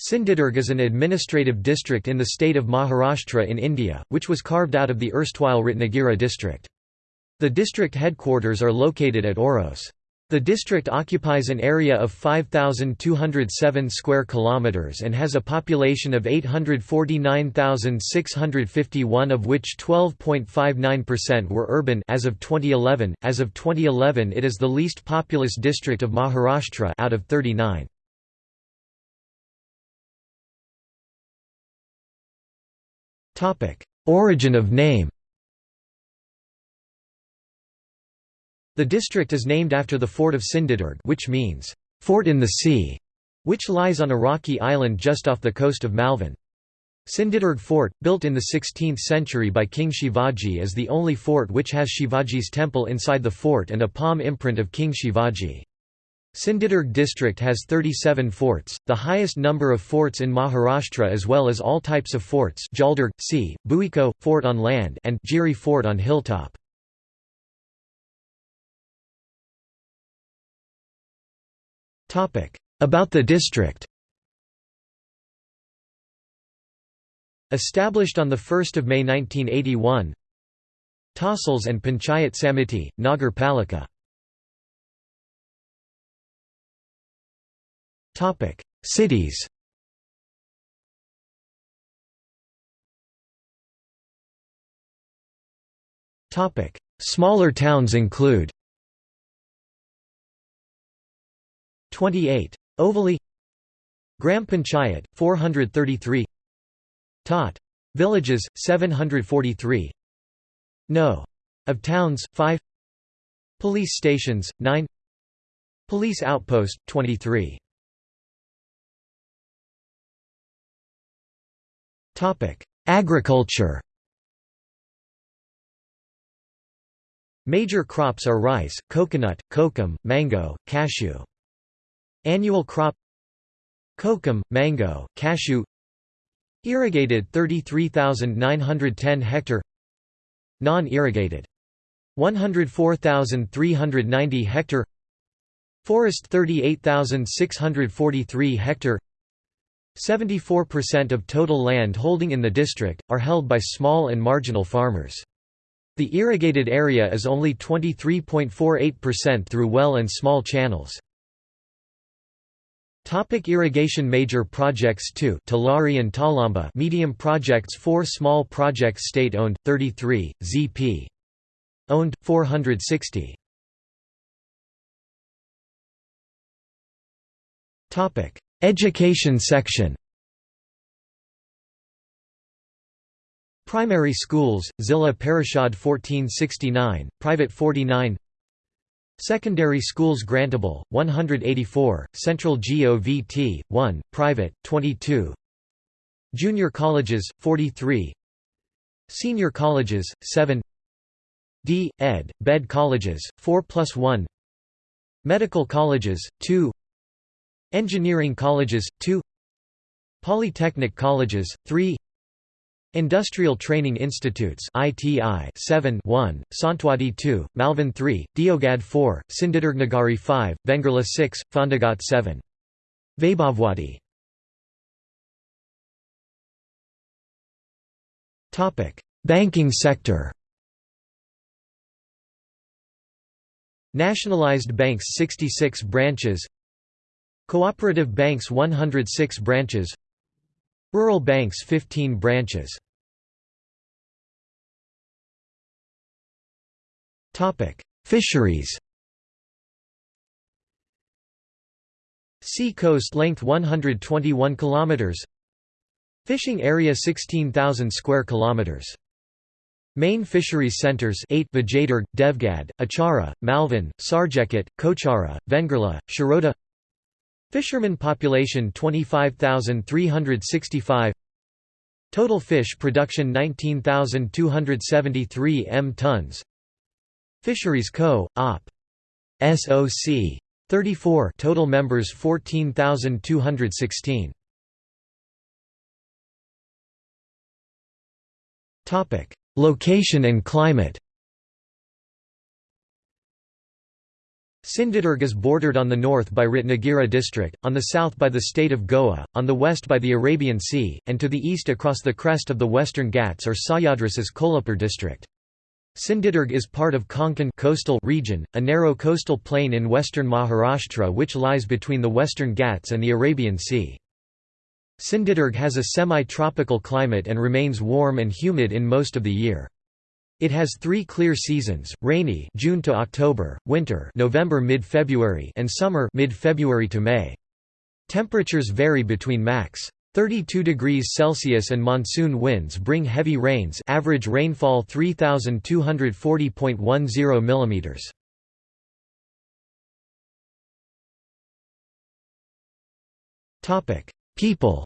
Sindhudurg is an administrative district in the state of Maharashtra in India, which was carved out of the erstwhile Ratnagiri district. The district headquarters are located at Oros. The district occupies an area of 5207 square kilometers and has a population of 849,651 of which 12.59% were urban as of 2011. As of 2011, it is the least populous district of Maharashtra out of 39. Origin of name The district is named after the fort of Sindhudurg which means, "'fort in the sea' which lies on a rocky island just off the coast of Malvan. Sindhudurg Fort, built in the 16th century by King Shivaji is the only fort which has Shivaji's temple inside the fort and a palm imprint of King Shivaji. Sindhudurg district has 37 forts, the highest number of forts in Maharashtra as well as all types of forts Jaldurg, sea, Buiko, fort on land and Giri fort on hilltop. About the district Established on 1 May 1981 Tahsils and Panchayat Samiti, Nagar Palika Topic: Cities. Topic: Smaller towns include 28 Ovali Gram Panchayat 433 Tot. Villages 743 No. Of towns 5 Police stations 9 Police outpost 23 Agriculture Major crops are rice, coconut, kokum, mango, cashew. Annual crop Kokum, mango, cashew. Irrigated 33,910 hectare. Non-irrigated. 104,390 hectare. Forest 38,643 hectare 74% of total land holding in the district, are held by small and marginal farmers. The irrigated area is only 23.48% through well and small channels. Topic irrigation Major projects 2 Talari and Talamba Medium projects 4 Small projects State-owned, 33, ZP. Owned, 460 Education section. Primary schools, Zilla Parishad 1469, private 49 Secondary schools grantable, 184, Central GOVT, 1, private, 22 Junior colleges, 43 Senior colleges, 7 D. Ed. Bed colleges, 4 plus 1 Medical colleges, 2 Engineering colleges, 2 Polytechnic colleges, 3 Industrial Training Institutes ITI 7 1, Sawantwadi 2, Malvan 3, Devgad 4, Sindhudurgnagari 5, Vengerla 6, Fondagat 7. Vaibhavwadi Banking sector Nationalized banks 66 branches Cooperative banks 106 branches. Rural banks 15 branches. Fisheries. Sea coast length 121 kilometers. Fishing area 16,000 square kilometers. Main fisheries centers 8 Vijaydur, Devgad, Achara, Malvan, Sarjekot, Kochara, Vengerla, Shiroda Fishermen population 25,365 Total fish production 19,273 m tons Fisheries Co. Op. SOC. 34 total members 14,216 Topic: Location and climate Sindhudurg is bordered on the north by Ratnagiri district, on the south by the state of Goa, on the west by the Arabian Sea, and to the east across the crest of the Western Ghats or Sahyadris's Kolhapur district. Sindhudurg is part of Konkan coastal region, a narrow coastal plain in western Maharashtra which lies between the Western Ghats and the Arabian Sea. Sindhudurg has a semi-tropical climate and remains warm and humid in most of the year. It has three clear seasons: rainy June to October, winter November mid-February, and summer mid-February to May. Temperatures vary between max. 32 degrees Celsius and monsoon winds bring heavy rains average rainfall 3240.10 mm. Topic: People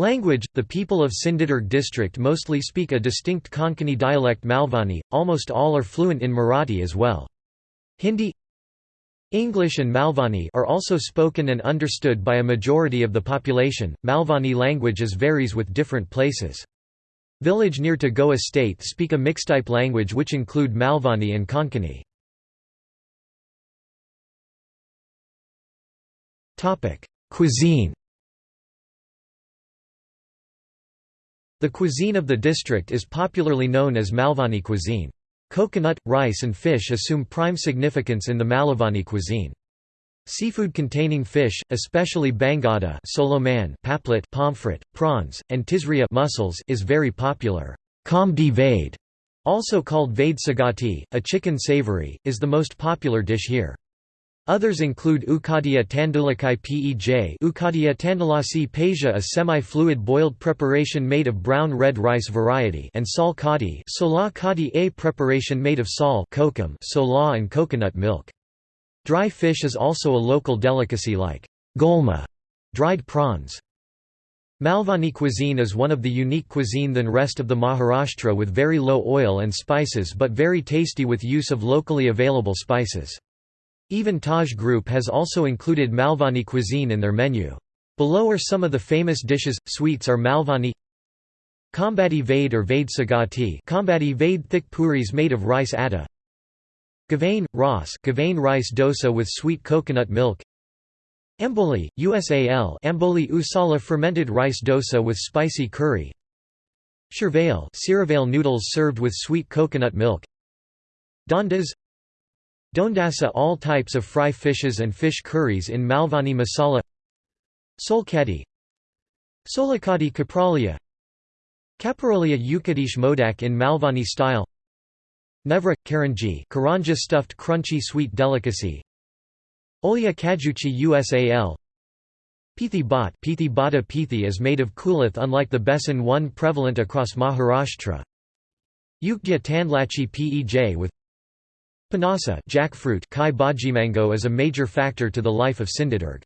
Language – The people of Sindhudurg district mostly speak a distinct Konkani dialect Malvani, almost all are fluent in Marathi as well. Hindi English and Malvani are also spoken and understood by a majority of the population. Malvani languages varies with different places. Village near to Goa state speak a mixed-type language which include Malvani and Konkani. Cuisine The cuisine of the district is popularly known as Malvani cuisine. Coconut, rice and fish assume prime significance in the Malavani cuisine. Seafood containing fish, especially bangada soloman, paplet pomfret, prawns, and tisria mussels is very popular. Kamdi vade, also called vade sagati, a chicken savory, is the most popular dish here. Others include Ukadia tandulakai pej Ukadia tandulasi peja a semi-fluid boiled preparation made of brown red rice variety and sal kadi kadi a preparation made of sal kokum sola and coconut milk. Dry fish is also a local delicacy like golma dried prawns. Malvani cuisine is one of the unique cuisine than rest of the Maharashtra with very low oil and spices but very tasty with use of locally available spices. Even Taj Group has also included Malvani cuisine in their menu. Below are some of the famous dishes. Sweets are Malvani Kambadi Vade or Vade Sagati Kambadi Vade thick puris made of rice atta Gavane, Ras Gavane rice dosa with sweet coconut milk Amboli, USAL Amboli Usala fermented rice dosa with spicy curry Sirivale noodles served with sweet coconut milk Dondas Dondasa all types of fry fishes and fish curries in Malvani masala. Solkadi. Solakadi Kapralia Caparolia Ukadish Modak in Malvani style. Nevra, Karanji Karanja stuffed crunchy sweet delicacy. Olya Kajuchi Usal Pithi Bhat Pithi Bata Pithi is made of kulith unlike the besan one prevalent across Maharashtra. Ukdya Tandlachi Pej with Panasa jackfruit Kai mango is a major factor to the life of Sindhudurg.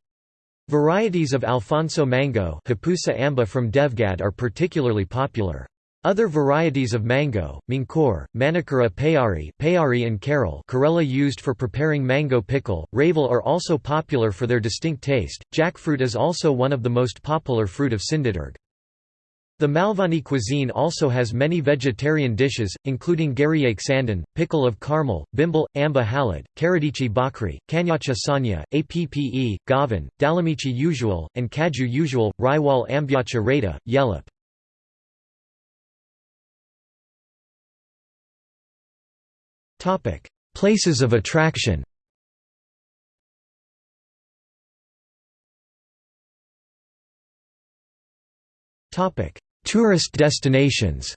Varieties of Alphonso mango Hapusa amba from Devgad are particularly popular. Other varieties of mango, Mankor, Manikara payari, payari and Carol Karela used for preparing mango pickle, Ravel are also popular for their distinct taste. Jackfruit is also one of the most popular fruit of Sindhudurg. The Malvani cuisine also has many vegetarian dishes, including Garyak sandan, pickle of caramel, bimble, amba halad, karadichi bakri, kanyacha sanya, appe, gavan, dalamichi usual, and kaju usual, raiwal ambyacha rata, yellup. Places of attraction Topic: Tourist destinations.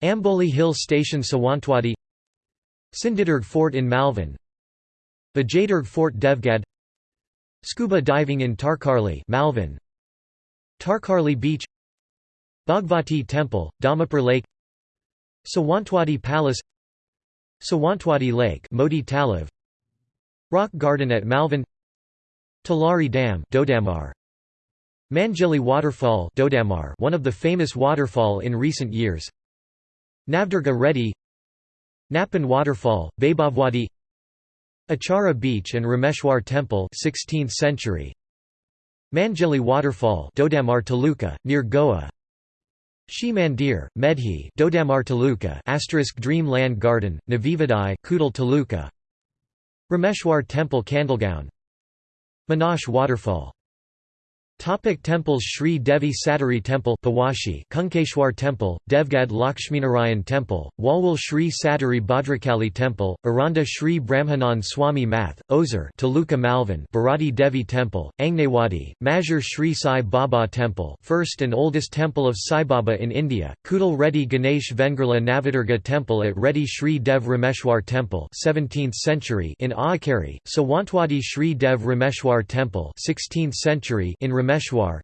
Amboli Hill Station Sawantwadi. Sindhudurg Fort in Malvan Vijayadurg Fort Devgad. Scuba diving in Tarkarli Malvan Tarkarli Beach. Bhagvati Temple, Damapur Lake. Sawantwadi Palace. Sawantwadi Lake Modi Talav Rock Garden at Malvan Talari Dam Dodamar Manjili Waterfall Dodamar one of the famous waterfall in recent years. Navdurga Reddy Napan Waterfall, Vaibhavwadi Achara Beach and Rameshwar Temple 16th century. Manjili Waterfall Dodamar Taluka, near Goa. Shri Mandir, Medhi Dodamar Taluka asterisk Dream Land Garden, Navivadai Kudal Taluka. Rameshwar Temple Kandalgaon Manash Waterfall Topic temples Sri Devi Satari Temple Pawashi Kunkeshwar Temple, Devgad Lakshminarayan Temple, Walwal Sri Satari Bhadrakali Temple, Aranda Sri Brahmanand Swami Math, Ozar Taluka Malvan Bharati Devi Temple, Angnewadi, Mazur Sri Sai Baba Temple first and oldest temple of Sai Baba in India, Kudal Reddy Ganesh Vengerla Navadurga Temple at Reddy Sri Dev Rameshwar Temple 17th century in Aakari, Sawantwadi Sri Dev Rameshwar Temple 16th century in Rameshwar,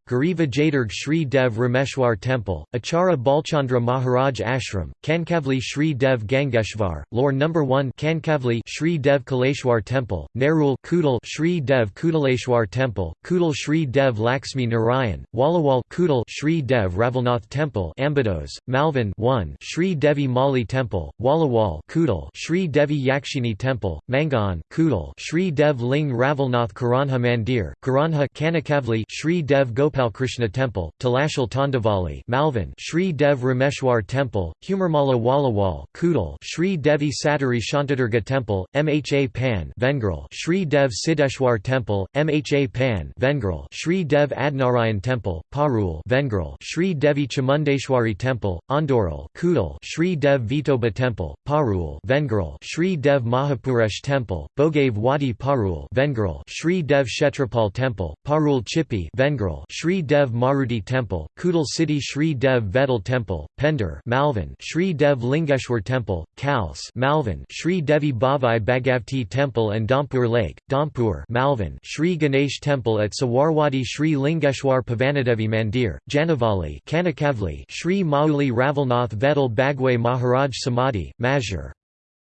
Gariva Jadurg Shri Dev Rameshwar Temple, Achara Balchandra Maharaj Ashram, Kankavli Shri Dev Gangeshwar, Lore No. 1 Kankavli Shri Dev Kaleshwar Temple, Nerul Kudal Shri Dev Kudaleshwar Temple, Kudal Shri Dev Laxmi Narayan, Wallawal Kudal Shri Dev Ravalnath Temple Ambados, Malvan 1 Shri Devi Mali Temple, Wallawal Kudal Shri Devi Yakshini Temple, Mangan Kudal Shri Dev Ling Ravalnath Karanha Mandir, Karanha Kanakavli Shri Dev Gopalkrishna Temple, Talashal Tandavali Malvan Shri Dev Rameshwar Temple, Humarmala Wallawal Kudal Shri Devi Satari Shantadurga Temple, Mha Pan Vengral Shri Dev Siddeshwar Temple, Mha Pan Vengral Shri Dev Adnarayan Temple, Parul Vengral Shri Devi Chamundeshwari Temple, Andoral Kudal Shri Dev Vitoba Temple, Parul Vengral Shri Dev Mahapuresh Temple, Bogave Wadi Parul Vengral Shri Dev Shetrapal Temple, Parul Chippi Vengral Shri Dev Maruti Temple, Kudal City Shri Dev Vedal Temple, Pender Malvan Shri Dev Lingeshwar Temple, Kals Malvan Shri Devi Bhavai Bhagavati Temple and Dampur Lake, Dampur Malvan Shri Ganesh Temple at Sawarwadi Shri Lingeshwar Pavanadevi Mandir, Janavali Kanakavli Shri Mauli Ravalnath Vedal Bagwe Maharaj Samadhi, Mazur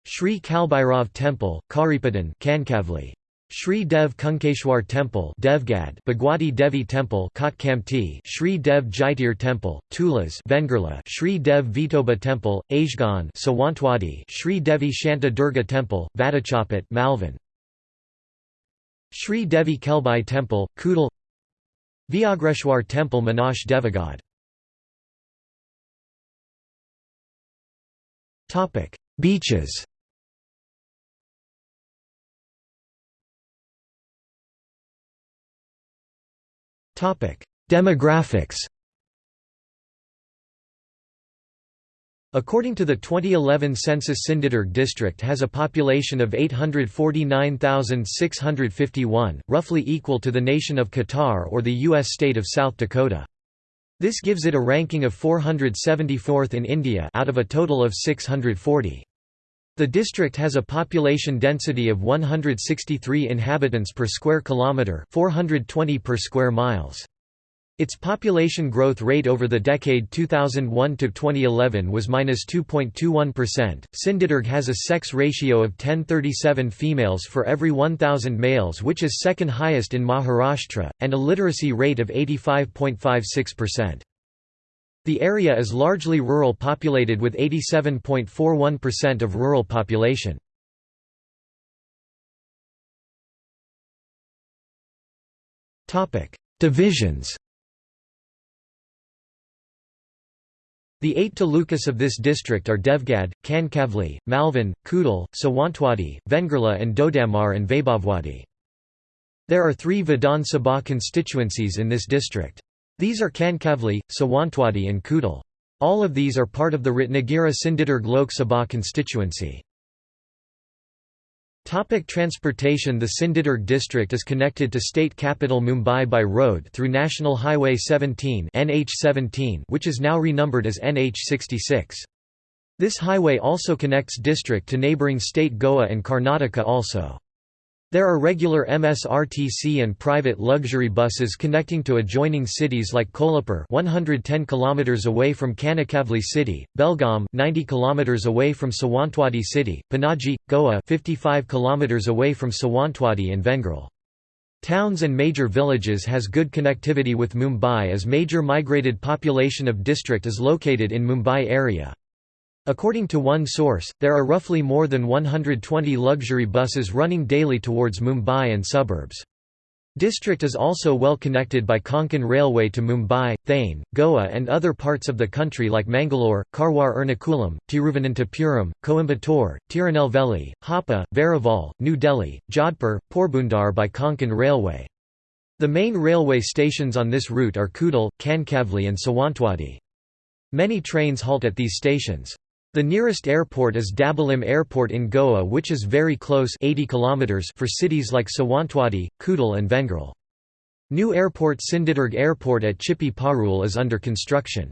Shri Kalbhairav Temple, Karipadan Kankavli Shri Dev Kunkeshwar Temple Devgad Bhagwati Devi Temple Kotkamti Shri Dev Jaitir Temple, Tulas Vengerla Shri Dev Vitoba Temple, Ajgan Sawantwadi Shri Devi Shanta Durga Temple, Vadachapat Malvan. Shri Devi Kelbai Temple, Kudal. Vyagreshwar Temple Manash Devagad. Beaches Demographics According to the 2011 census Sindhudurg district has a population of 849,651, roughly equal to the nation of Qatar or the U.S. state of South Dakota. This gives it a ranking of 474th in India out of a total of 640. The district has a population density of 163 inhabitants per square kilometre 420 per square miles. Its population growth rate over the decade 2001 to 2011 was -2.21%. Sindhudurg has a sex ratio of 1037 females for every 1000 males, which is second highest in Maharashtra, and a literacy rate of 85.56%. The area is largely rural populated with 87.41% of rural population. Divisions The eight talukas of this district are Devgad, Kankavli, Malvan, Kudal, Sawantwadi, Vengerla and Dodamar and Vaibhavwadi. There are three Vidhan Sabha constituencies in this district. These are Kankavli, Sawantwadi and Kudal. All of these are part of the Ratnagiri Sindhudurg Lok Sabha constituency. Topic transportation The Sindhudurg district is connected to state capital Mumbai by road through National Highway 17 NH17 which is now renumbered as NH66. This highway also connects district to neighbouring state Goa and Karnataka also. There are regular MSRTC and private luxury buses connecting to adjoining cities like Kolhapur 110 km away from Kanakavli city, Belgaum 90 km away from Sawantwadi city, Panaji, Goa 55 km away from Sawantwadi and Vengral. Towns and major villages has good connectivity with Mumbai as major migrated population of district is located in Mumbai area. According to one source, there are roughly more than 120 luxury buses running daily towards Mumbai and suburbs. District is also well connected by Konkan Railway to Mumbai, Thane, Goa and other parts of the country like Mangalore, Karwar Ernakulam, Tiruvananthapuram, Coimbatore, Tirunelveli, Hapa, Veraval, New Delhi, Jodhpur, Porbundar by Konkan Railway. The main railway stations on this route are Kudal, Kankavli and Sawantwadi. Many trains halt at these stations. The nearest airport is Dabolim Airport in Goa which is very close 80 kilometers for cities like Sawantwadi, Kudal and Vengal. New airport Sindhudurg Airport at Chippy Parul is under construction.